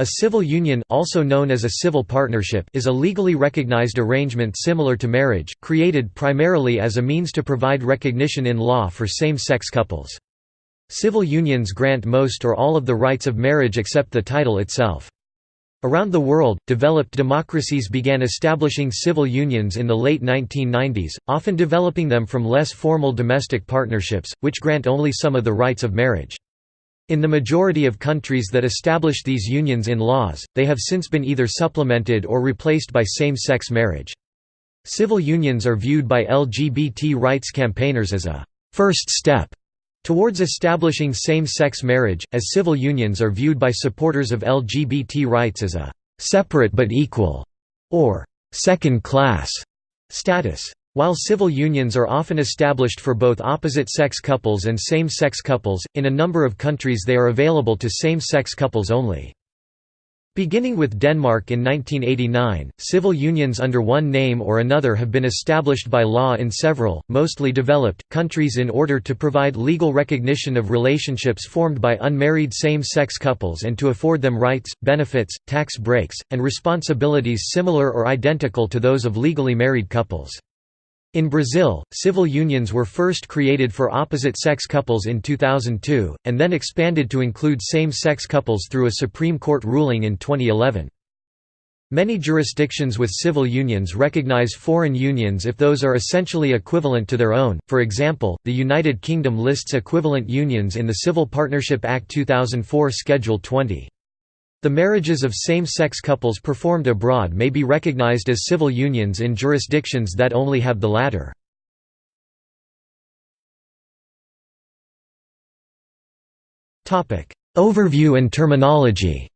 A civil union also known as a civil partnership is a legally recognized arrangement similar to marriage, created primarily as a means to provide recognition in law for same-sex couples. Civil unions grant most or all of the rights of marriage except the title itself. Around the world, developed democracies began establishing civil unions in the late 1990s, often developing them from less formal domestic partnerships, which grant only some of the rights of marriage. In the majority of countries that established these unions in laws, they have since been either supplemented or replaced by same-sex marriage. Civil unions are viewed by LGBT rights campaigners as a first step towards establishing same-sex marriage, as civil unions are viewed by supporters of LGBT rights as a separate but equal or second-class status. While civil unions are often established for both opposite-sex couples and same-sex couples, in a number of countries they are available to same-sex couples only. Beginning with Denmark in 1989, civil unions under one name or another have been established by law in several, mostly developed, countries in order to provide legal recognition of relationships formed by unmarried same-sex couples and to afford them rights, benefits, tax breaks, and responsibilities similar or identical to those of legally married couples. In Brazil, civil unions were first created for opposite-sex couples in 2002, and then expanded to include same-sex couples through a Supreme Court ruling in 2011. Many jurisdictions with civil unions recognize foreign unions if those are essentially equivalent to their own, for example, the United Kingdom lists equivalent unions in the Civil Partnership Act 2004 Schedule 20. The marriages of same-sex couples performed abroad may be recognized as civil unions in jurisdictions that only have the latter. Overview and terminology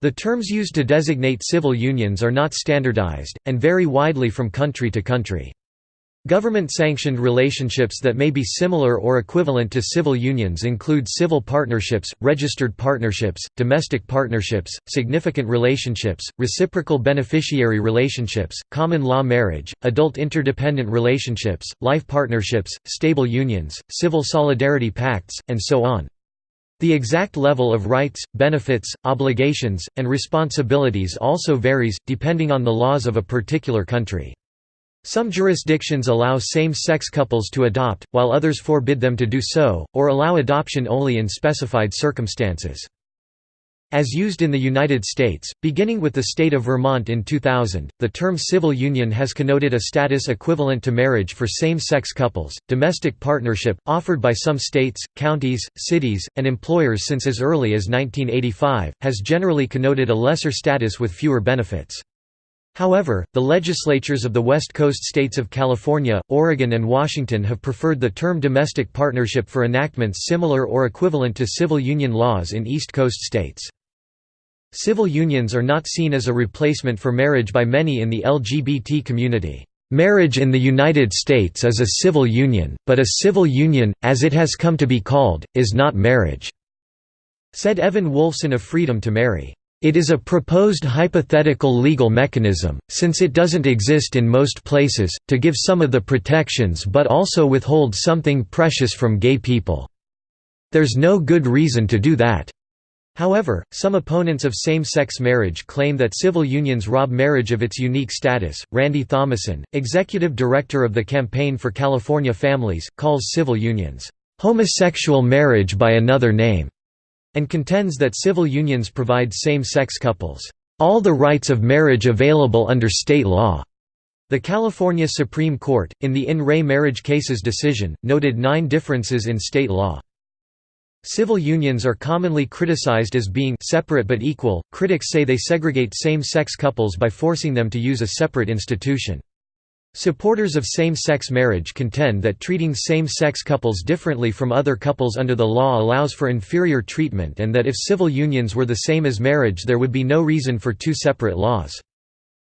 The terms used to designate civil unions are not standardized, and vary widely from country to country. Government-sanctioned relationships that may be similar or equivalent to civil unions include civil partnerships, registered partnerships, domestic partnerships, significant relationships, reciprocal beneficiary relationships, common law marriage, adult interdependent relationships, life partnerships, stable unions, civil solidarity pacts, and so on. The exact level of rights, benefits, obligations, and responsibilities also varies, depending on the laws of a particular country. Some jurisdictions allow same-sex couples to adopt, while others forbid them to do so, or allow adoption only in specified circumstances. As used in the United States, beginning with the state of Vermont in 2000, the term civil union has connoted a status equivalent to marriage for same-sex couples. Domestic partnership, offered by some states, counties, cities, and employers since as early as 1985, has generally connoted a lesser status with fewer benefits. However, the legislatures of the West Coast states of California, Oregon and Washington have preferred the term domestic partnership for enactments similar or equivalent to civil union laws in East Coast states. Civil unions are not seen as a replacement for marriage by many in the LGBT community. Marriage in the United States is a civil union, but a civil union, as it has come to be called, is not marriage," said Evan Wolfson of Freedom to Marry. It is a proposed hypothetical legal mechanism, since it doesn't exist in most places, to give some of the protections but also withhold something precious from gay people. There's no good reason to do that. However, some opponents of same-sex marriage claim that civil unions rob marriage of its unique status. Randy Thomasson, executive director of the Campaign for California Families, calls civil unions homosexual marriage by another name and contends that civil unions provide same-sex couples, "...all the rights of marriage available under state law." The California Supreme Court, in the in re marriage cases decision, noted nine differences in state law. Civil unions are commonly criticized as being separate but equal. Critics say they segregate same-sex couples by forcing them to use a separate institution. Supporters of same-sex marriage contend that treating same-sex couples differently from other couples under the law allows for inferior treatment and that if civil unions were the same as marriage there would be no reason for two separate laws.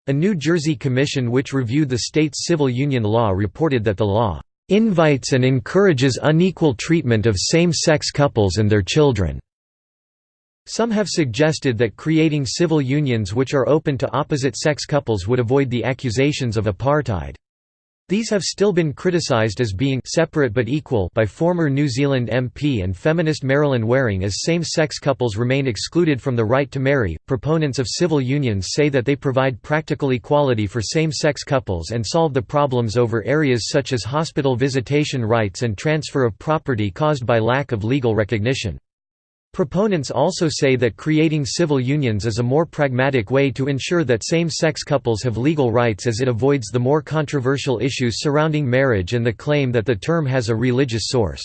A New Jersey commission which reviewed the state's civil union law reported that the law "...invites and encourages unequal treatment of same-sex couples and their children." Some have suggested that creating civil unions which are open to opposite-sex couples would avoid the accusations of apartheid. These have still been criticised as being separate but equal by former New Zealand MP and feminist Marilyn Waring as same-sex couples remain excluded from the right to marry. Proponents of civil unions say that they provide practical equality for same-sex couples and solve the problems over areas such as hospital visitation rights and transfer of property caused by lack of legal recognition. Proponents also say that creating civil unions is a more pragmatic way to ensure that same-sex couples have legal rights as it avoids the more controversial issues surrounding marriage and the claim that the term has a religious source.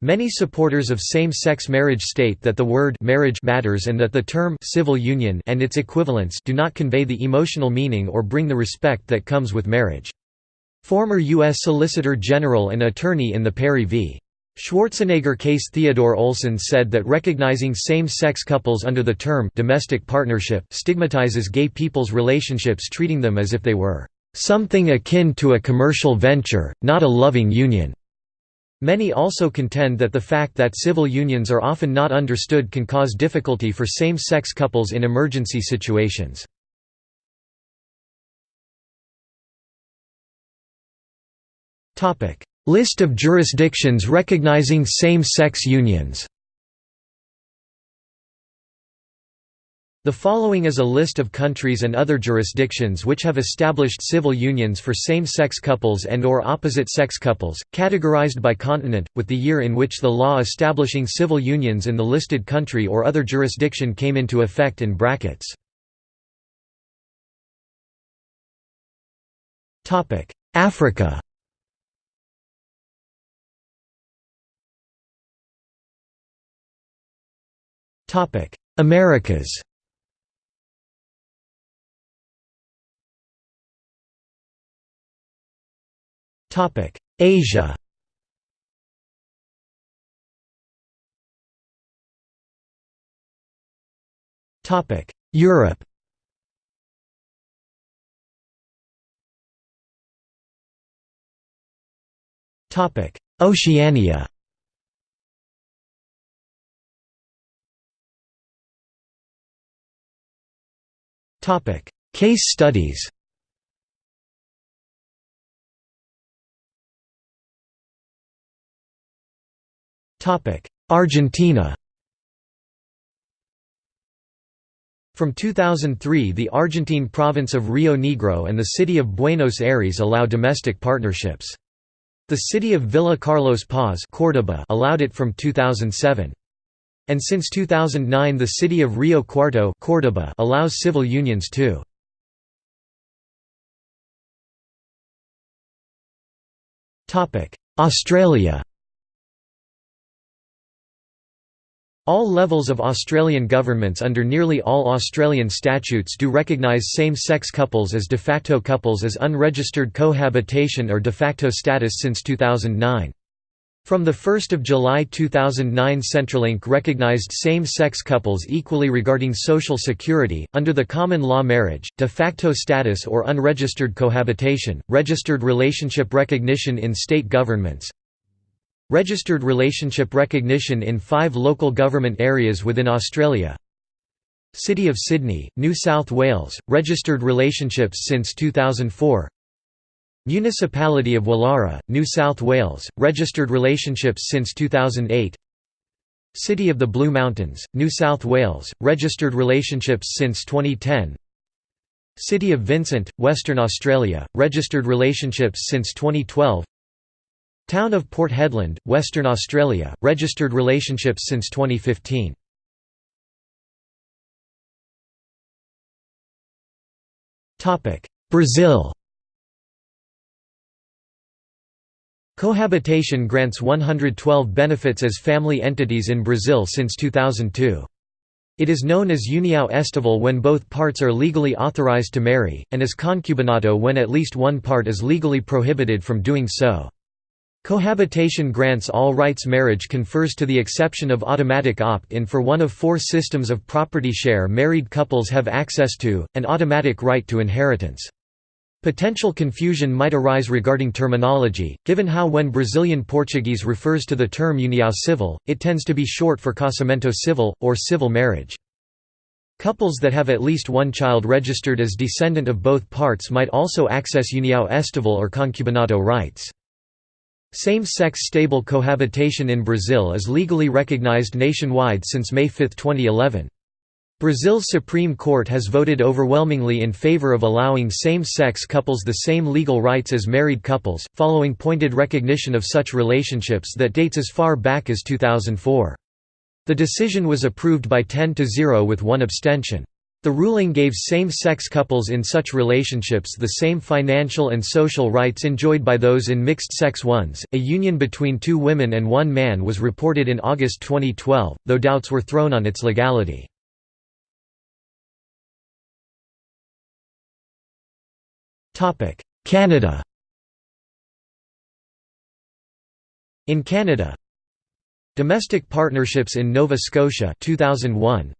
Many supporters of same-sex marriage state that the word marriage matters and that the term civil union and its equivalents do not convey the emotional meaning or bring the respect that comes with marriage. Former U.S. Solicitor General and attorney in the Perry v. Schwarzenegger case Theodore Olson said that recognizing same-sex couples under the term domestic partnership stigmatizes gay people's relationships treating them as if they were something akin to a commercial venture, not a loving union. Many also contend that the fact that civil unions are often not understood can cause difficulty for same-sex couples in emergency situations. Topic: List of jurisdictions recognizing same-sex unions The following is a list of countries and other jurisdictions which have established civil unions for same-sex couples and or opposite-sex couples, categorized by continent, with the year in which the law establishing civil unions in the listed country or other jurisdiction came into effect in brackets. Africa Americas. Topic. Asia. Topic. Europe. Topic. Oceania Topic: Case studies. Topic: Argentina. From 2003 the Argentine province of Rio Negro and the city of Buenos Aires allow domestic partnerships. The city of Villa Carlos Paz Córdoba allowed it from 2007. And since 2009 the city of Rio Cuarto Córdoba allows civil unions too. Australia All levels of Australian governments under nearly all Australian statutes do recognise same-sex couples as de facto couples as unregistered cohabitation or de facto status since 2009. From 1 July 2009 Centrelink recognized same-sex couples equally regarding social security, under the common law marriage, de facto status or unregistered cohabitation, registered relationship recognition in state governments, registered relationship recognition in five local government areas within Australia, City of Sydney, New South Wales, registered relationships since 2004 Municipality of Woollahra, New South Wales, registered relationships since 2008 City of the Blue Mountains, New South Wales, registered relationships since 2010 City of Vincent, Western Australia, registered relationships since 2012 Town of Port Hedland, Western Australia, registered relationships since 2015 Brazil Cohabitation grants 112 benefits as family entities in Brazil since 2002. It is known as união estável when both parts are legally authorized to marry, and as concubinato when at least one part is legally prohibited from doing so. Cohabitation grants all rights marriage confers to the exception of automatic opt-in for one of four systems of property share married couples have access to, an automatic right to inheritance. Potential confusion might arise regarding terminology, given how when Brazilian Portuguese refers to the term união civil, it tends to be short for casamento civil, or civil marriage. Couples that have at least one child registered as descendant of both parts might also access união estável or concubinato rights. Same-sex stable cohabitation in Brazil is legally recognized nationwide since May 5, 2011. Brazil's Supreme Court has voted overwhelmingly in favor of allowing same-sex couples the same legal rights as married couples, following pointed recognition of such relationships that dates as far back as 2004. The decision was approved by 10 to 0 with one abstention. The ruling gave same-sex couples in such relationships the same financial and social rights enjoyed by those in mixed-sex ones. A union between two women and one man was reported in August 2012, though doubts were thrown on its legality. Canada. In Canada, Domestic partnerships in Nova Scotia 2001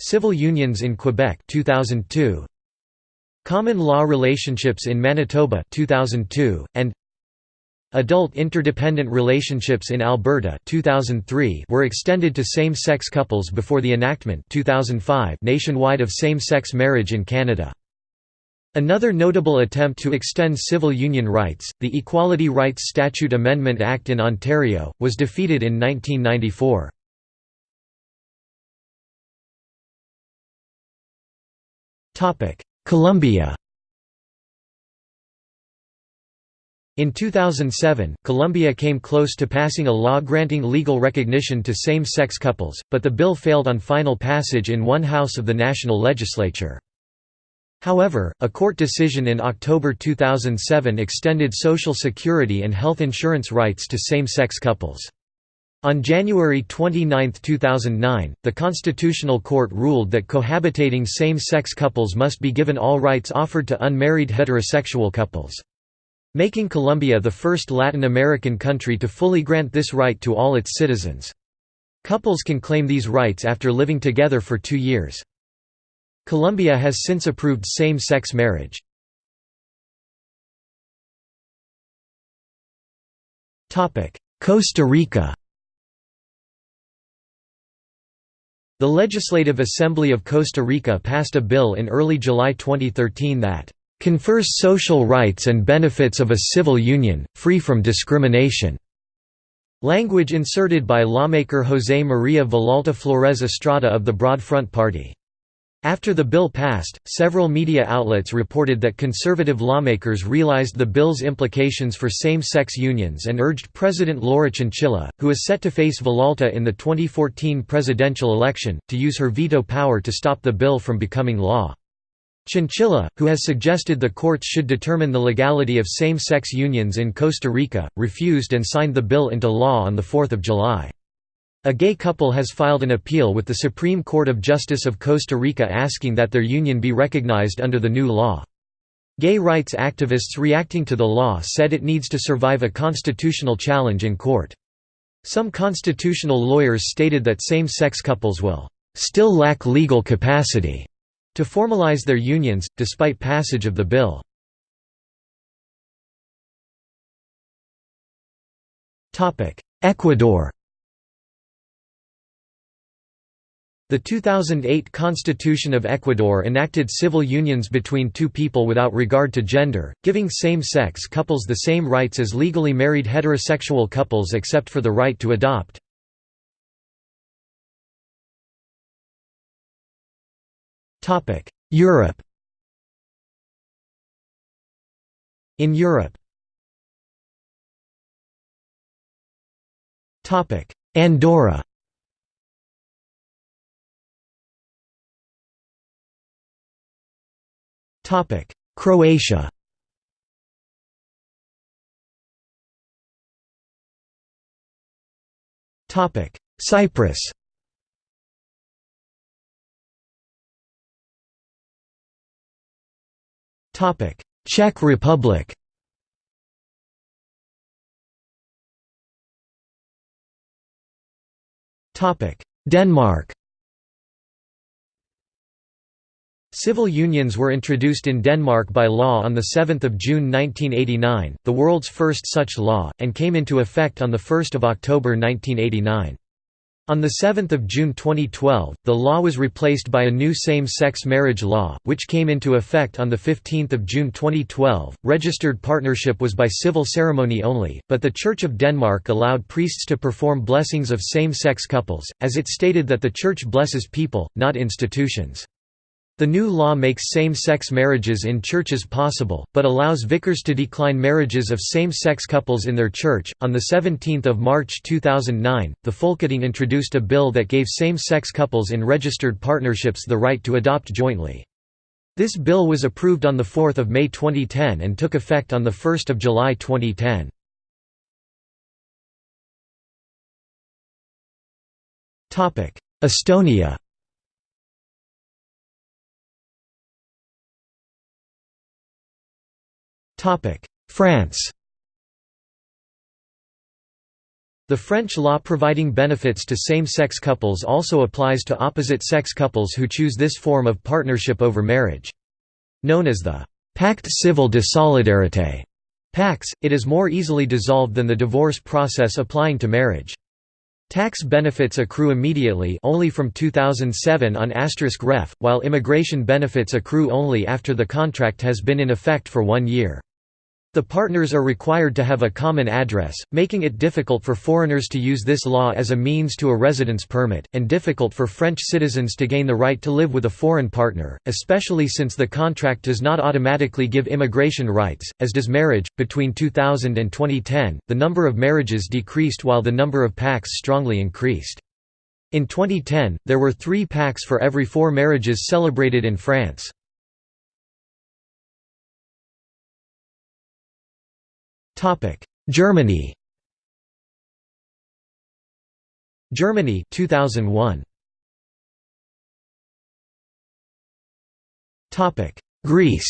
Civil unions in Quebec 2002 Common law relationships in Manitoba 2002 and Adult interdependent relationships in Alberta 2003 were extended to same-sex couples before the enactment 2005 nationwide of same-sex marriage in Canada. Another notable attempt to extend civil union rights, the Equality Rights Statute Amendment Act in Ontario, was defeated in 1994. Colombia In 2007, Colombia came close to passing a law granting legal recognition to same-sex couples, but the bill failed on final passage in one house of the national legislature. However, a court decision in October 2007 extended Social Security and health insurance rights to same-sex couples. On January 29, 2009, the Constitutional Court ruled that cohabitating same-sex couples must be given all rights offered to unmarried heterosexual couples. Making Colombia the first Latin American country to fully grant this right to all its citizens. Couples can claim these rights after living together for two years. Colombia has since approved same-sex marriage. Costa Rica The Legislative Assembly of Costa Rica passed a bill in early July 2013 that confers social rights and benefits of a civil union, free from discrimination." Language inserted by lawmaker José María Villalta Flores Estrada of the Broad Front Party. After the bill passed, several media outlets reported that conservative lawmakers realized the bill's implications for same-sex unions and urged President Laura Chinchilla, who is set to face Villalta in the 2014 presidential election, to use her veto power to stop the bill from becoming law. Chinchilla, who has suggested the courts should determine the legality of same-sex unions in Costa Rica, refused and signed the bill into law on 4 July. A gay couple has filed an appeal with the Supreme Court of Justice of Costa Rica asking that their union be recognized under the new law. Gay rights activists reacting to the law said it needs to survive a constitutional challenge in court. Some constitutional lawyers stated that same-sex couples will still lack legal capacity to formalize their unions, despite passage of the bill. Ecuador The 2008 Constitution of Ecuador enacted civil unions between two people without regard to gender, giving same-sex couples the same rights as legally married heterosexual couples except for the right to adopt. Europe. In Europe. Andorra Croatia. Cyprus. Topic Czech Republic. Topic Denmark Civil unions were introduced in Denmark by law on 7 June 1989, the world's first such law, and came into effect on 1 October 1989. On 7 June 2012, the law was replaced by a new same-sex marriage law, which came into effect on 15 June 2012. Registered partnership was by civil ceremony only, but the Church of Denmark allowed priests to perform blessings of same-sex couples, as it stated that the Church blesses people, not institutions. The new law makes same-sex marriages in churches possible, but allows vicars to decline marriages of same-sex couples in their church. On the 17th of March 2009, the Folketing introduced a bill that gave same-sex couples in registered partnerships the right to adopt jointly. This bill was approved on the 4th of May 2010 and took effect on the 1st of July 2010. Topic: Estonia France The French law providing benefits to same-sex couples also applies to opposite-sex couples who choose this form of partnership over marriage. Known as the Pacte civil de solidarité PACS, it is more easily dissolved than the divorce process applying to marriage. Tax benefits accrue immediately only from 2007 on asterisk ref, while immigration benefits accrue only after the contract has been in effect for one year. The partners are required to have a common address, making it difficult for foreigners to use this law as a means to a residence permit, and difficult for French citizens to gain the right to live with a foreign partner, especially since the contract does not automatically give immigration rights, as does marriage. Between 2000 and 2010, the number of marriages decreased while the number of PACs strongly increased. In 2010, there were three PACs for every four marriages celebrated in France. Germany. Germany 2001. Topic: Greece.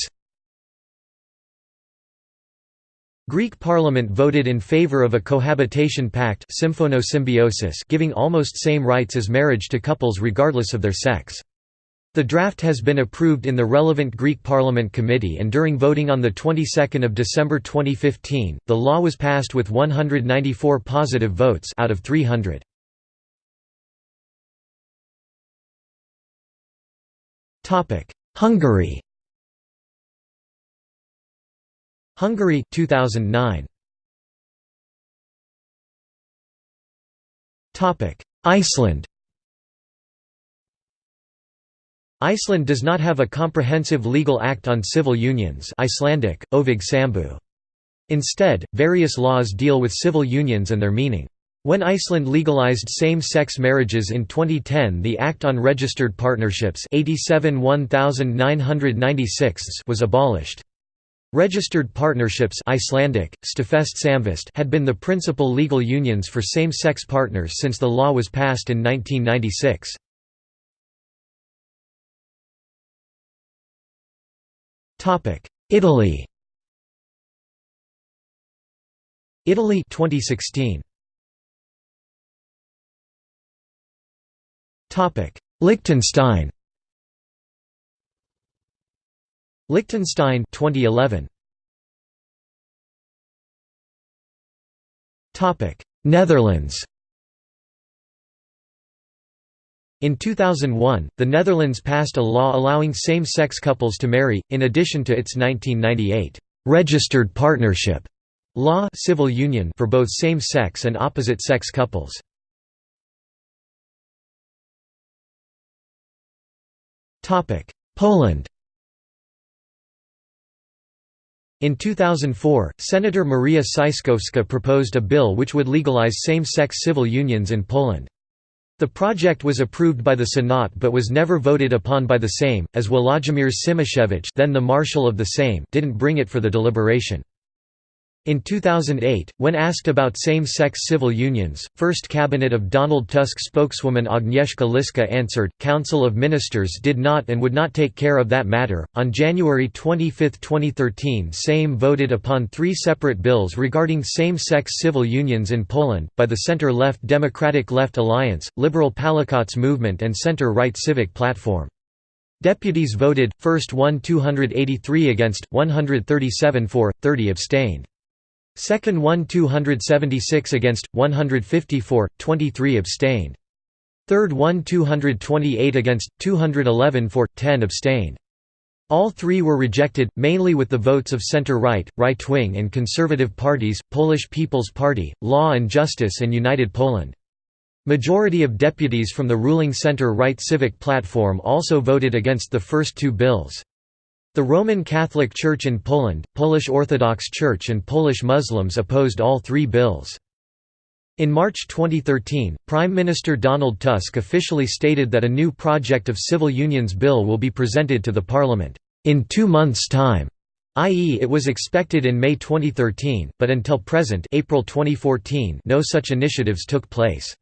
Greek parliament voted in favor of a cohabitation pact giving almost same rights as marriage to couples regardless of their sex. The draft has been approved in the relevant Greek Parliament Committee and during voting on the 22nd of December 2015, the law was passed with 194 positive votes out of 300. Topic: Hungary. Hungary 2009. Topic: Iceland. Iceland does not have a comprehensive legal act on civil unions Icelandic, óvígð sambúð. Instead, various laws deal with civil unions and their meaning. When Iceland legalized same-sex marriages in 2010 the Act on Registered Partnerships 87 was abolished. Registered partnerships Icelandic, had been the principal legal unions for same-sex partners since the law was passed in 1996. Italy. Italy 2016 Topic. Liechtenstein. Liechtenstein 2011 Topic. Netherlands In 2001, the Netherlands passed a law allowing same-sex couples to marry, in addition to its 1998 registered partnership law civil union for both same-sex and opposite-sex couples. Poland In 2004, Senator Maria Szyszkowska proposed a bill which would legalize same-sex civil unions in Poland. The project was approved by the Senate but was never voted upon by the Sejm, as Włodzimierz Cimoszewicz then the Marshal of the Sejm didn't bring it for the deliberation. In 2008, when asked about same-sex civil unions, First Cabinet of Donald Tusk spokeswoman Agnieszka Liszka answered, Council of Ministers did not and would not take care of that matter. On January 25, 2013 Sejm voted upon three separate bills regarding same-sex civil unions in Poland, by the center-left Democratic Left Alliance, Liberal Palikot's Movement and center-right Civic Platform. Deputies voted, first won 283 against, 137 for, 30 abstained. Second won 276 against, 154, 23 abstained. Third won 228 against, 211 for, 10 abstained. All three were rejected, mainly with the votes of centre-right, right-wing and conservative parties, Polish People's Party, Law and Justice and United Poland. Majority of deputies from the ruling centre-right Civic Platform also voted against the first two bills. The Roman Catholic Church in Poland, Polish Orthodox Church and Polish Muslims opposed all three bills. In March 2013, Prime Minister Donald Tusk officially stated that a new project of civil unions bill will be presented to the parliament, "...in two months' time", i.e. it was expected in May 2013, but until present April 2014 no such initiatives took place.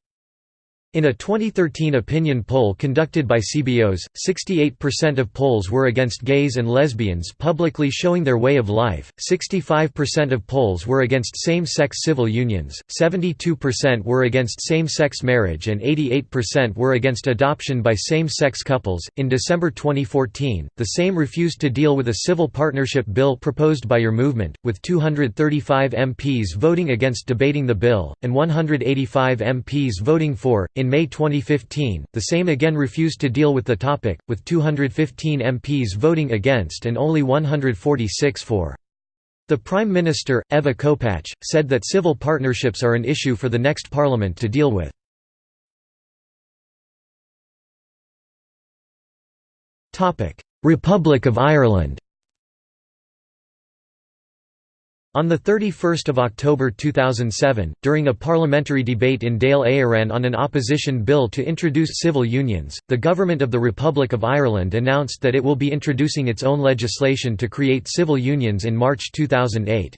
In a 2013 opinion poll conducted by CBOS, 68% of Poles were against gays and lesbians publicly showing their way of life, 65% of Poles were against same-sex civil unions, 72% were against Sejm-sex marriage and 88% were against adoption by same-sex couples. In December 2014, the same refused to deal with a civil partnership bill proposed by Your movement, with 235 MPs voting against debating the bill, and 185 MPs voting for. In in May 2015, the Sejm again refused to deal with the topic, with 215 MPs voting against and only 146 for. The Prime Minister, Ewa Kopacz, said that civil partnerships are an issue for the next parliament to deal with. Republic of Ireland On 31 October 2007, during a parliamentary debate in Dáil Éireann on an opposition bill to introduce civil unions, the Government of the Republic of Ireland announced that it will be introducing its own legislation to create civil unions in March 2008.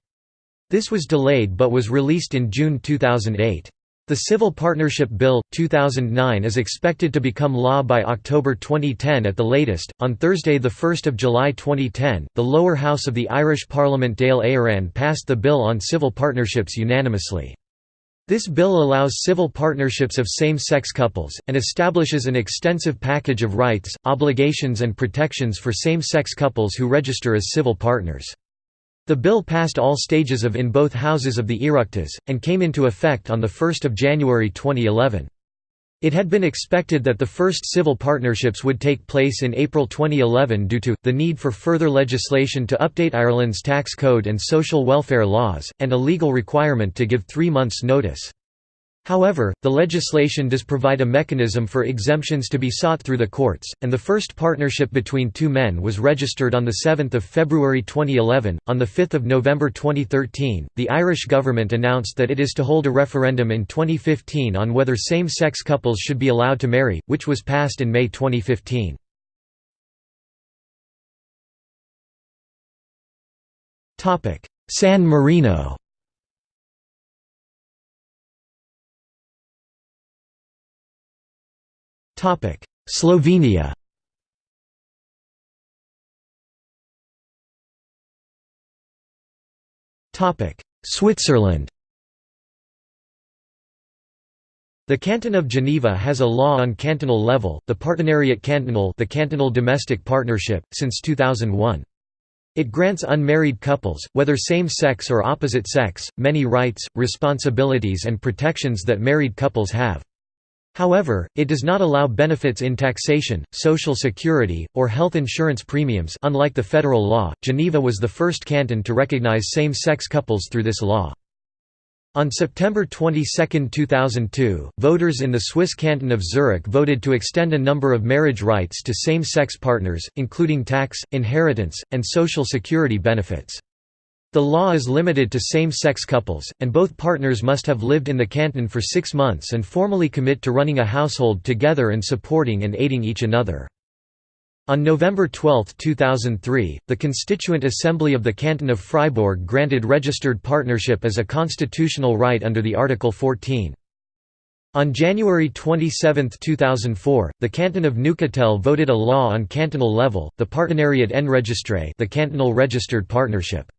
This was delayed but was released in June 2008. The Civil Partnership Bill, 2009 is expected to become law by October 2010 at the latest. On Thursday, 1 July 2010, the lower house of the Irish Parliament Dáil Éireann passed the bill on civil partnerships unanimously. This bill allows civil partnerships of same-sex couples, and establishes an extensive package of rights, obligations and protections for same-sex couples who register as civil partners. The bill passed all stages of in both houses of the Oireachtas, and came into effect on 1 January 2011. It had been expected that the first civil partnerships would take place in April 2011 due to, the need for further legislation to update Ireland's tax code and social welfare laws, and a legal requirement to give three months' notice. However, the legislation does provide a mechanism for exemptions to be sought through the courts, and the first partnership between two men was registered on 7 February 2011. On 5 November 2013, the Irish government announced that it is to hold a referendum in 2015 on whether same-sex couples should be allowed to marry, which was passed in May 2015. San Marino Slovenia Switzerland The Canton of Geneva has a law on cantonal level, the Partenariat Cantonal the Cantonal Domestic Partnership, since 2001. It grants unmarried couples, whether same-sex or opposite sex, many rights, responsibilities and protections that married couples have. However, it does not allow benefits in taxation, social security, or health insurance premiums unlike the federal law, Geneva was the first canton to recognize same-sex couples through this law. On September 22, 2002, voters in the Swiss canton of Zurich voted to extend a number of marriage rights to same-sex partners, including tax, inheritance, and social security benefits. The law is limited to same-sex couples, and both partners must have lived in the canton for six months and formally commit to running a household together and supporting and aiding each another. On November 12, 2003, the Constituent Assembly of the Canton of Fribourg granted registered partnership as a constitutional right under the Article 14. On January 27, 2004, the Canton of Neuchâtel voted a law on cantonal level, the Partenariat Enregistré the cantonal registered partnership.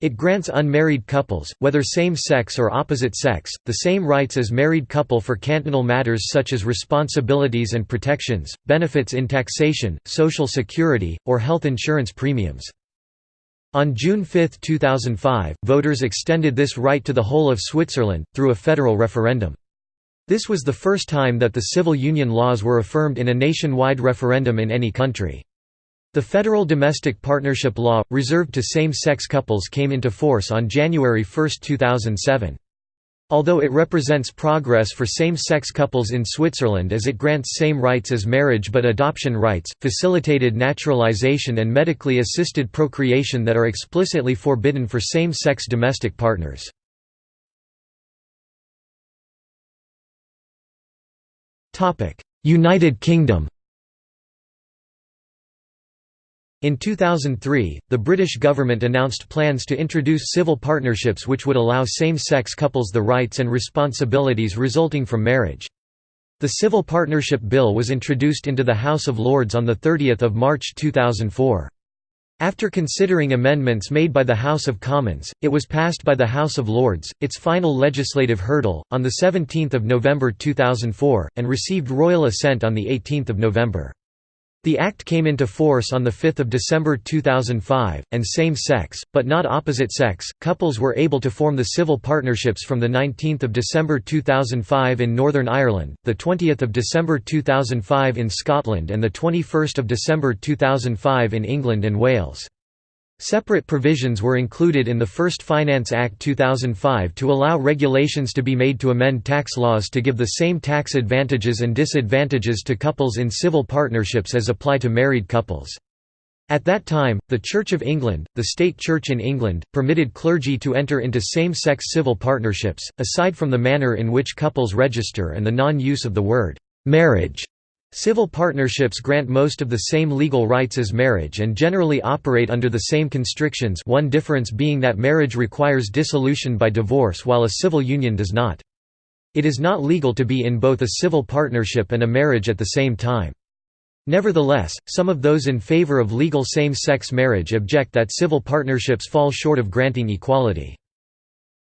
It grants unmarried couples, whether same-sex or opposite sex, the same rights as married couple for cantonal matters such as responsibilities and protections, benefits in taxation, social security, or health insurance premiums. On June 5, 2005, voters extended this right to the whole of Switzerland, through a federal referendum. This was the first time that the civil union laws were affirmed in a nationwide referendum in any country. The federal domestic partnership law, reserved to same-sex couples came into force on January 1, 2007. Although it represents progress for same-sex couples in Switzerland as it grants same rights as marriage but adoption rights, facilitated naturalization and medically assisted procreation that are explicitly forbidden for same-sex domestic partners. United Kingdom In 2003, the British government announced plans to introduce civil partnerships which would allow same-sex couples the rights and responsibilities resulting from marriage. The Civil Partnership Bill was introduced into the House of Lords on 30 March 2004. After considering amendments made by the House of Commons, it was passed by the House of Lords, its final legislative hurdle, on 17 November 2004, and received royal assent on 18 November. The Act came into force on 5 December 2005, and same-sex, but not opposite-sex, couples were able to form the civil partnerships from 19 December 2005 in Northern Ireland, 20 December 2005 in Scotland and 21 December 2005 in England and Wales. Separate provisions were included in the First Finance Act 2005 to allow regulations to be made to amend tax laws to give the same tax advantages and disadvantages to couples in civil partnerships as apply to married couples. At that time, the Church of England, the state church in England, permitted clergy to enter into same-sex civil partnerships, aside from the manner in which couples register and the non-use of the word «marriage» Civil partnerships grant most of the same legal rights as marriage and generally operate under the same constrictions one difference being that marriage requires dissolution by divorce while a civil union does not. It is not legal to be in both a civil partnership and a marriage at the same time. Nevertheless, some of those in favor of legal same-sex marriage object that civil partnerships fall short of granting equality.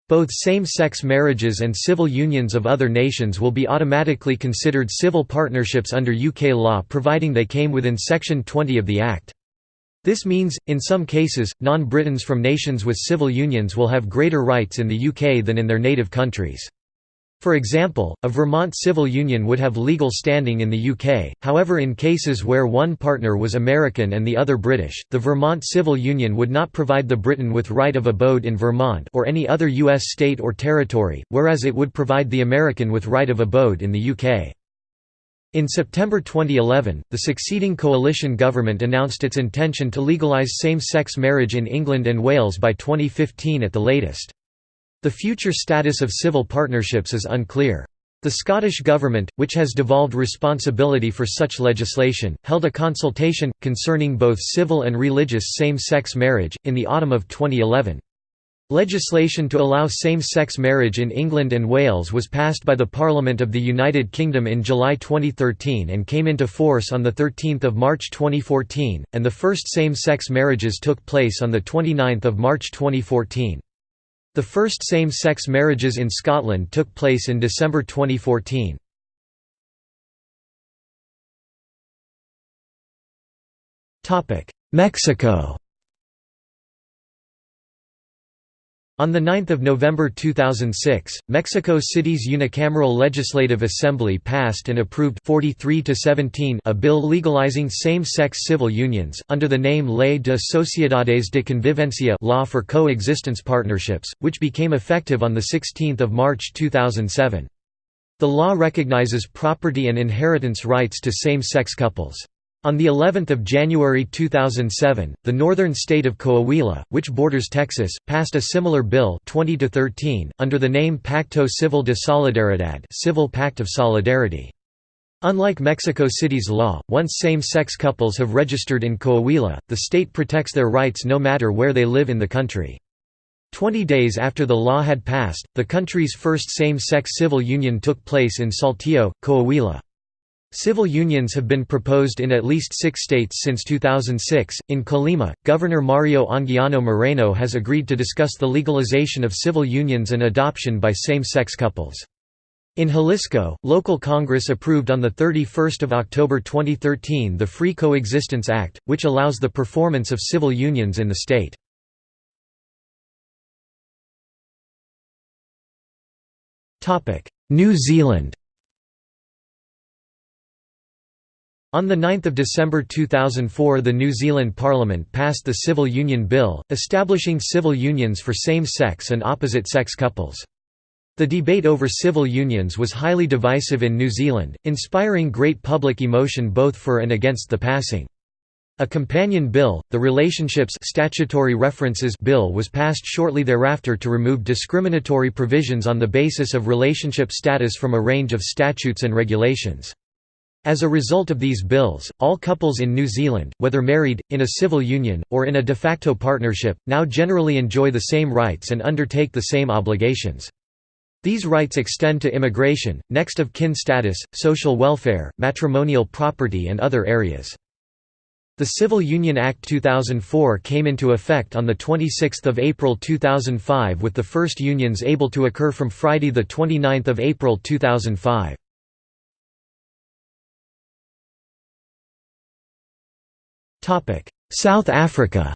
Both same-sex marriages and civil unions of other nations will be automatically considered civil partnerships under UK law providing they came within Section 20 of the Act. This means, in some cases, non-Britons from nations with civil unions will have greater rights in the UK than in their native countries. For example, a Vermont civil union would have legal standing in the UK, however in cases where one partner was American and the other British, the Vermont civil union would not provide the Briton with right of abode in Vermont or any other U.S. state or territory, whereas it would provide the American with right of abode in the UK. In September 2011, the succeeding coalition government announced its intention to legalise same-sex marriage in England and Wales by 2015 at the latest. The future status of civil partnerships is unclear. The Scottish Government, which has devolved responsibility for such legislation, held a consultation, concerning both civil and religious same-sex marriage, in the autumn of 2011. Legislation to allow same-sex marriage in England and Wales was passed by the Parliament of the United Kingdom in July 2013 and came into force on 13 March 2014, and the first same-sex marriages took place on 29 March 2014. The first same-sex marriages in Scotland took place in December 2014. Mexico On 9 November 2006, Mexico City's unicameral legislative assembly passed and approved 43 17 a bill legalizing same-sex civil unions, under the name Ley de Sociedades de Convivencia law for coexistence partnerships, which became effective on 16 March 2007. The law recognizes property and inheritance rights to same-sex couples. On the 11th of January 2007, the northern state of Coahuila, which borders Texas, passed a similar bill 20 to 13 under the name Pacto Civil de Solidaridad, Civil Pact of Solidarity. Unlike Mexico City's law, once same-sex couples have registered in Coahuila, the state protects their rights no matter where they live in the country. Twenty days after the law had passed, the country's first same-sex civil union took place in Saltillo, Coahuila. Civil unions have been proposed in at least six states since 2006. In Colima, Governor Mario Anguiano Moreno has agreed to discuss the legalization of civil unions and adoption by same sex couples. In Jalisco, local Congress approved on 31 October 2013 the Free Coexistence Act, which allows the performance of civil unions in the state. New Zealand On 9 December 2004 the New Zealand Parliament passed the Civil Union Bill, establishing civil unions for same-sex and opposite-sex couples. The debate over civil unions was highly divisive in New Zealand, inspiring great public emotion both for and against the passing. A companion bill, the Relationships Statutory References Bill was passed shortly thereafter to remove discriminatory provisions on the basis of relationship status from a range of statutes and regulations. As a result of these bills, all couples in New Zealand, whether married, in a civil union, or in a de facto partnership, now generally enjoy the same rights and undertake the same obligations. These rights extend to immigration, next of kin status, social welfare, matrimonial property and other areas. The Civil Union Act 2004 came into effect on 26 April 2005 with the first unions able to occur from Friday 29 April 2005. South Africa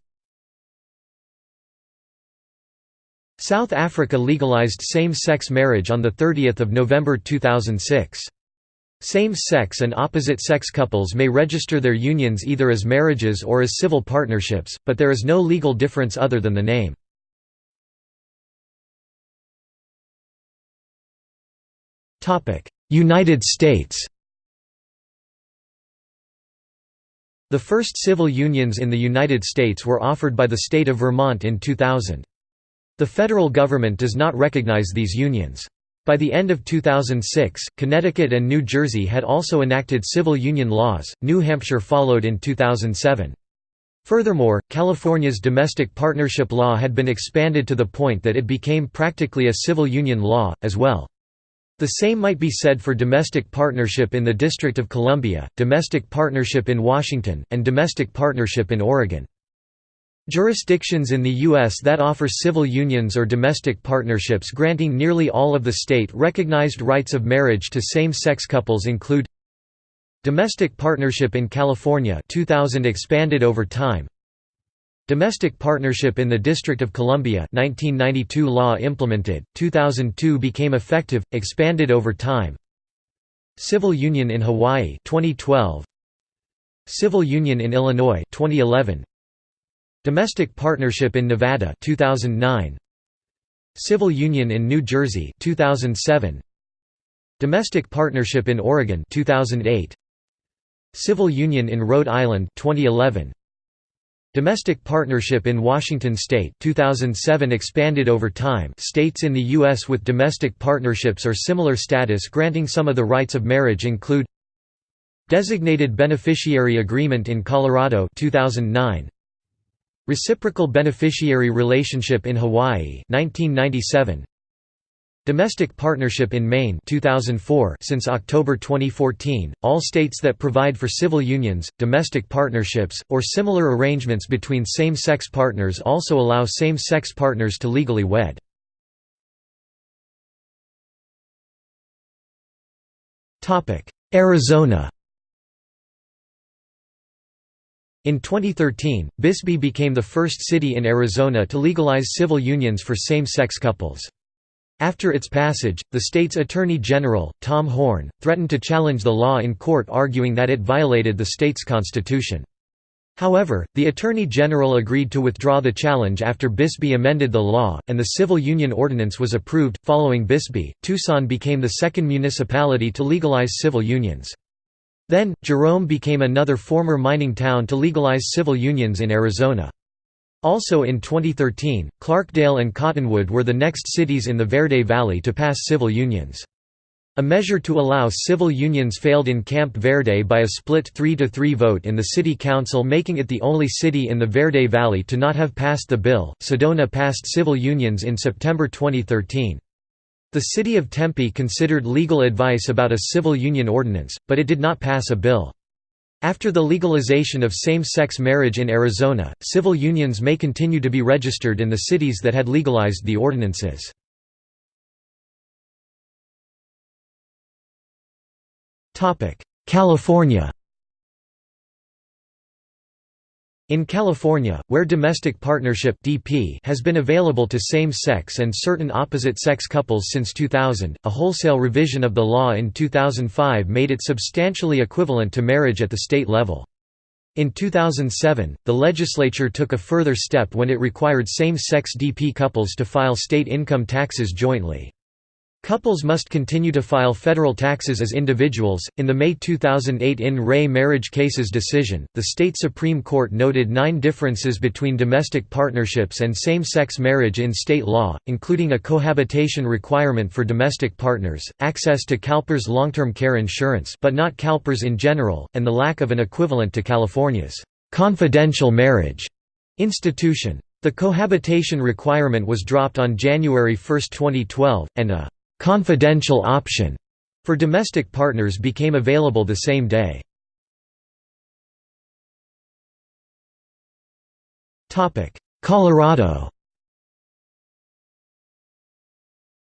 South Africa legalized same-sex marriage on 30 November 2006. Same-sex and opposite-sex couples may register their unions either as marriages or as civil partnerships, but there is no legal difference other than the name. United States The first civil unions in the United States were offered by the state of Vermont in 2000. The federal government does not recognize these unions. By the end of 2006, Connecticut and New Jersey had also enacted civil union laws, New Hampshire followed in 2007. Furthermore, California's domestic partnership law had been expanded to the point that it became practically a civil union law, as well. The same might be said for domestic partnership in the District of Columbia, domestic partnership in Washington, and domestic partnership in Oregon. Jurisdictions in the U.S. that offer civil unions or domestic partnerships granting nearly all of the state-recognized rights of marriage to same-sex couples include Domestic partnership in California 2000 expanded over time Domestic partnership in the District of Columbia 1992 law implemented, 2002 became effective, expanded over time. Civil union in Hawaii 2012 Civil union in Illinois 2011 Domestic Partnership in Nevada 2009 Civil Union in New Jersey 2007 Domestic Partnership in Oregon 2008 Civil Union in Rhode Island 2011 Domestic Partnership in Washington state 2007 expanded over time. States in the US with domestic partnerships or similar status granting some of the rights of marriage include Designated Beneficiary Agreement in Colorado 2009 Reciprocal beneficiary relationship in Hawaii 1997 Domestic partnership in Maine 2004 since October 2014 all states that provide for civil unions domestic partnerships or similar arrangements between same-sex partners also allow same-sex partners to legally wed Arizona In 2013, Bisbee became the first city in Arizona to legalize civil unions for same-sex couples. After its passage, the state's Attorney General, Tom Horne, threatened to challenge the law in court arguing that it violated the state's constitution. However, the Attorney General agreed to withdraw the challenge after Bisbee amended the law, and the civil union ordinance was approved. Following Bisbee, Tucson became the second municipality to legalize civil unions. Then, Jerome became another former mining town to legalize civil unions in Arizona. Also in 2013, Clarkdale and Cottonwood were the next cities in the Verde Valley to pass civil unions. A measure to allow civil unions failed in Camp Verde by a split 3–3 vote in the city council making it the only city in the Verde Valley to not have passed the bill. Sedona passed civil unions in September 2013. The city of Tempe considered legal advice about a civil union ordinance, but it did not pass a bill. After the legalization of same-sex marriage in Arizona, civil unions may continue to be registered in the cities that had legalized the ordinances. California In California, where domestic partnership (DP) has been available to same-sex and certain opposite-sex couples since 2000, a wholesale revision of the law in 2005 made it substantially equivalent to marriage at the state level. In 2007, the legislature took a further step when it required same-sex DP couples to file state income taxes jointly. Couples must continue to file federal taxes as individuals. In the May 2008 in re marriage cases decision, the state Supreme Court noted nine differences between domestic partnerships and same sex marriage in state law, including a cohabitation requirement for domestic partners, access to CalPERS long term care insurance, but not CalPERS in general, and the lack of an equivalent to California's confidential marriage institution. The cohabitation requirement was dropped on January 1, 2012, and a confidential option for domestic partners became available the same day. Colorado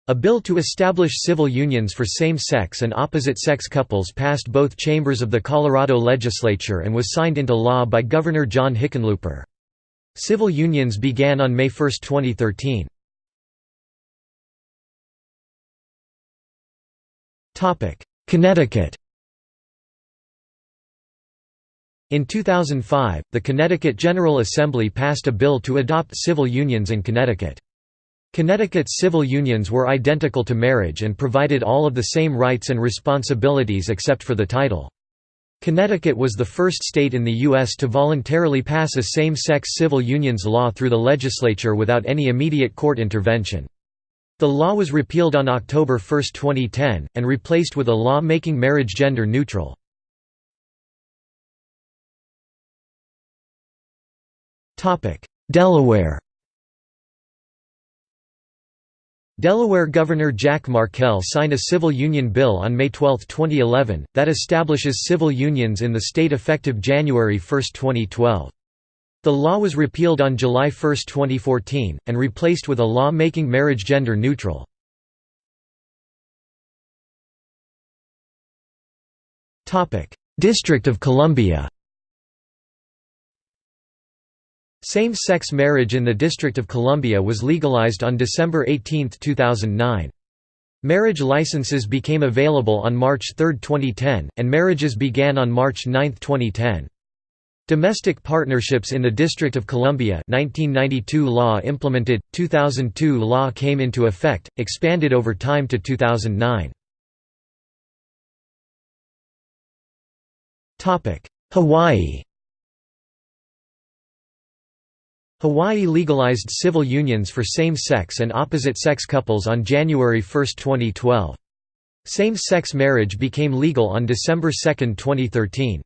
A bill to establish civil unions for same-sex and opposite-sex couples passed both chambers of the Colorado legislature and was signed into law by Governor John Hickenlooper. Civil unions began on May 1, 2013. Connecticut In 2005, the Connecticut General Assembly passed a bill to adopt civil unions in Connecticut. Connecticut's civil unions were identical to marriage and provided all of the same rights and responsibilities except for the title. Connecticut was the first state in the U.S. to voluntarily pass a same-sex civil unions law through the legislature without any immediate court intervention. The law was repealed on October 1, 2010, and replaced with a law making marriage gender neutral. Delaware Delaware Governor Jack Markell signed a civil union bill on May 12, 2011, that establishes civil unions in the state effective January 1, 2012. The law was repealed on July 1, 2014, and replaced with a law making marriage gender neutral. District of Columbia Same-sex marriage in the District of Columbia was legalized on December 18, 2009. Marriage licenses became available on March 3, 2010, and marriages began on March 9, 2010. Domestic Partnerships in the District of Columbia 1992 law implemented, 2002 law came into effect, expanded over time to 2009. Hawaii Hawaii legalized civil unions for same-sex and opposite-sex couples on January 1, 2012. Same-sex marriage became legal on December 2, 2013.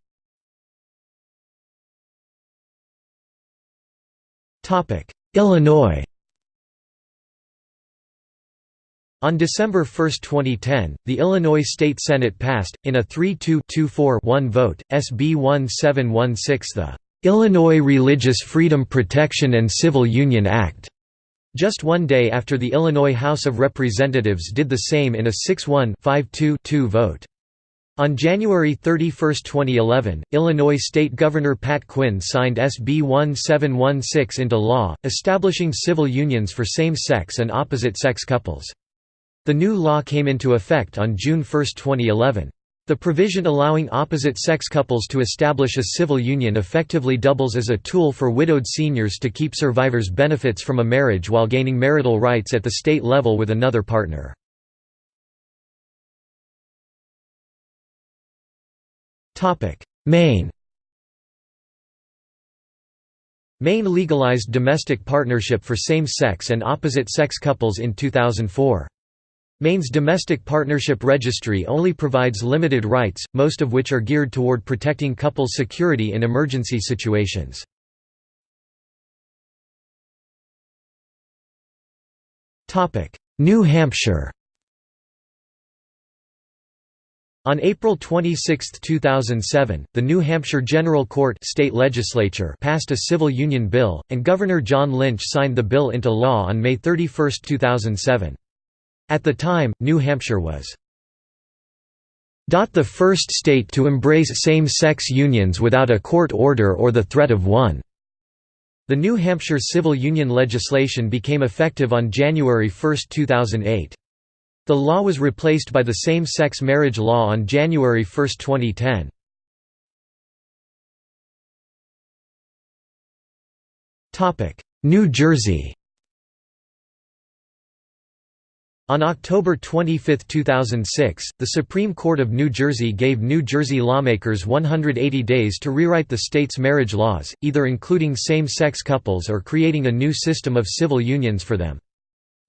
Illinois. On December 1, 2010, the Illinois State Senate passed, in a 3-2-2-4-1 vote, SB 1716 the "'Illinois Religious Freedom Protection and Civil Union Act' just one day after the Illinois House of Representatives did the same in a 6-1-5-2-2 vote. On January 31, 2011, Illinois State Governor Pat Quinn signed SB 1716 into law, establishing civil unions for same-sex and opposite-sex couples. The new law came into effect on June 1, 2011. The provision allowing opposite-sex couples to establish a civil union effectively doubles as a tool for widowed seniors to keep survivors' benefits from a marriage while gaining marital rights at the state level with another partner. Maine Maine legalized domestic partnership for same-sex and opposite-sex couples in 2004. Maine's domestic partnership registry only provides limited rights, most of which are geared toward protecting couples' security in emergency situations. New Hampshire On April 26, 2007, the New Hampshire General Court state legislature passed a civil union bill, and Governor John Lynch signed the bill into law on May 31, 2007. At the time, New Hampshire was the first state to embrace same-sex unions without a court order or the threat of one. The New Hampshire civil union legislation became effective on January 1, 2008. The law was replaced by the same-sex marriage law on January 1, 2010. New Jersey On October 25, 2006, the Supreme Court of New Jersey gave New Jersey lawmakers 180 days to rewrite the state's marriage laws, either including same-sex couples or creating a new system of civil unions for them.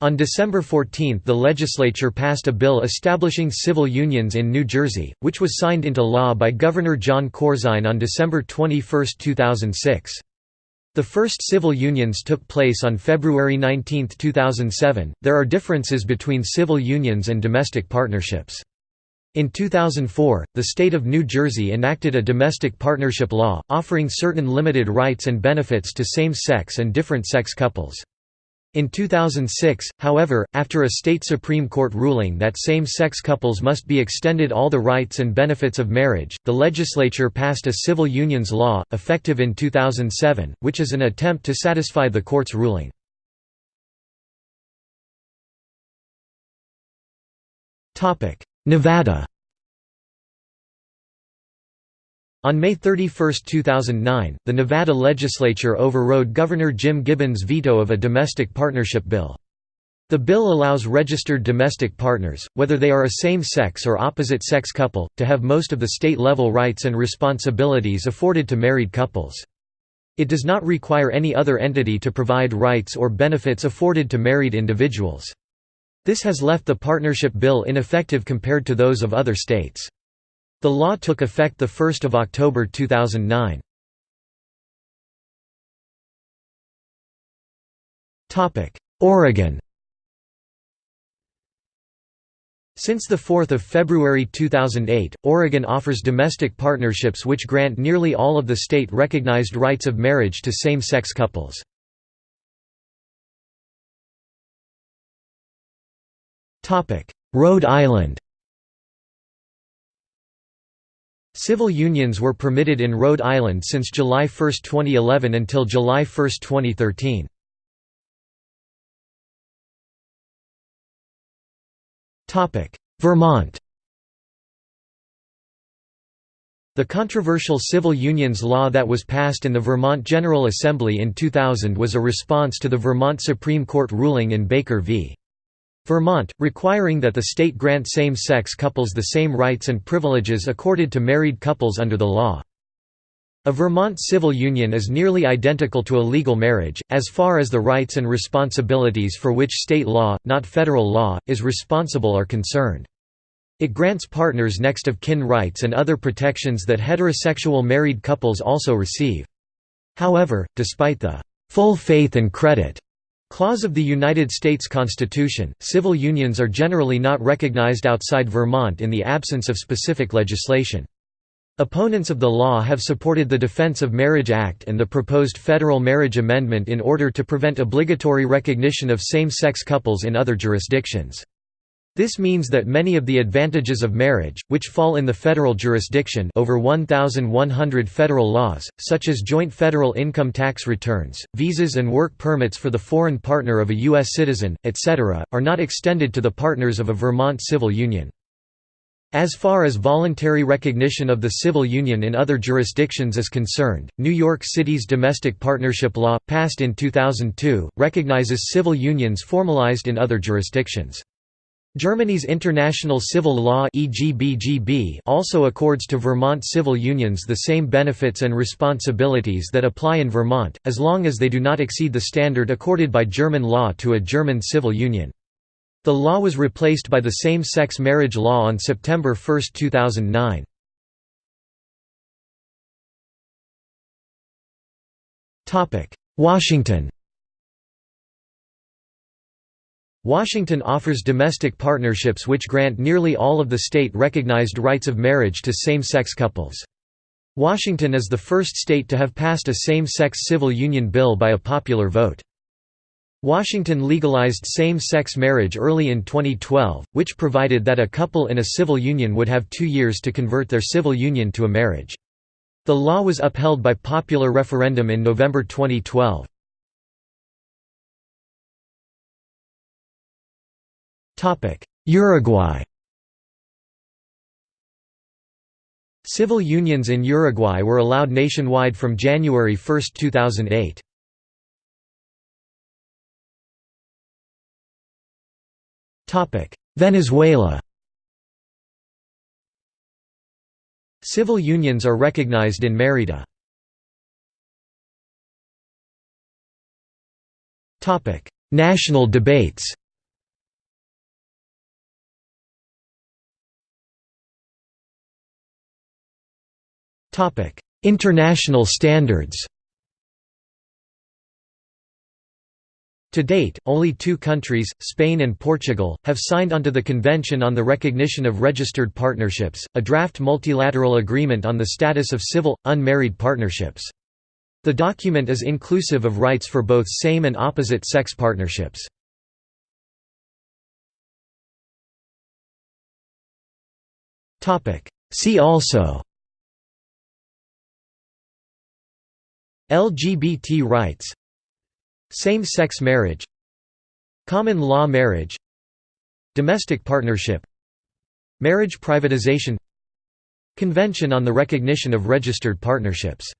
On December 14 the legislature passed a bill establishing civil unions in New Jersey, which was signed into law by Governor Jon Corzine on December 21, 2006. The first civil unions took place on February 19, 2007. There are differences between civil unions and domestic partnerships. In 2004, the state of New Jersey enacted a domestic partnership law, offering certain limited rights and benefits to same-sex and different-sex couples. In 2006, however, after a state Supreme Court ruling that same-sex couples must be extended all the rights and benefits of marriage, the legislature passed a civil unions law, effective in 2007, which is an attempt to satisfy the court's ruling. Nevada On May 31, 2009, the Nevada legislature overrode Governor Jim Gibbons' veto of a domestic partnership bill. The bill allows registered domestic partners, whether they are a same-sex or opposite-sex couple, to have most of the state-level rights and responsibilities afforded to married couples. It does not require any other entity to provide rights or benefits afforded to married individuals. This has left the partnership bill ineffective compared to those of other states. The law took effect 1 October 2009. Oregon Since 4 February 2008, Oregon offers domestic partnerships which grant nearly all of the state-recognized rights of marriage to same-sex couples. Rhode Island Civil unions were permitted in Rhode Island since July 1, 2011 until July 1, 2013. Vermont The controversial civil unions law that was passed in the Vermont General Assembly in 2000 was a response to the Vermont Supreme Court ruling in Baker v. Vermont, requiring that the state grant same-sex couples the same rights and privileges accorded to married couples under the law. A Vermont civil union is nearly identical to a legal marriage, as far as the rights and responsibilities for which state law, not federal law, is responsible are concerned. It grants partners next of kin rights and other protections that heterosexual married couples also receive. However, despite the full faith and credit Clause of the United States Constitution, civil unions are generally not recognized outside Vermont in the absence of specific legislation. Opponents of the law have supported the Defense of Marriage Act and the proposed federal marriage amendment in order to prevent obligatory recognition of same-sex couples in other jurisdictions. This means that many of the advantages of marriage, which fall in the federal jurisdiction over 1,100 federal laws, such as joint federal income tax returns, visas and work permits for the foreign partner of a U.S. citizen, etc., are not extended to the partners of a Vermont civil union. As far as voluntary recognition of the civil union in other jurisdictions is concerned, New York City's domestic partnership law, passed in 2002, recognizes civil unions formalized in other jurisdictions. Germany's International Civil Law also accords to Vermont civil unions the same benefits and responsibilities that apply in Vermont, as long as they do not exceed the standard accorded by German law to a German civil union. The law was replaced by the same-sex marriage law on September 1, 2009. Washington Washington offers domestic partnerships which grant nearly all of the state-recognized rights of marriage to same-sex couples. Washington is the first state to have passed a same-sex civil union bill by a popular vote. Washington legalized same-sex marriage early in 2012, which provided that a couple in a civil union would have two years to convert their civil union to a marriage. The law was upheld by popular referendum in November 2012. Uruguay. Civil unions in Uruguay were allowed nationwide from January 1, 2008. Venezuela. Civil unions are recognized in Mérida. National debates International standards To date, only two countries, Spain and Portugal, have signed onto the Convention on the Recognition of Registered Partnerships, a draft multilateral agreement on the status of civil, unmarried partnerships. The document is inclusive of rights for both same and opposite-sex partnerships. See also LGBT rights Same-sex marriage Common law marriage Domestic partnership Marriage privatization Convention on the Recognition of Registered Partnerships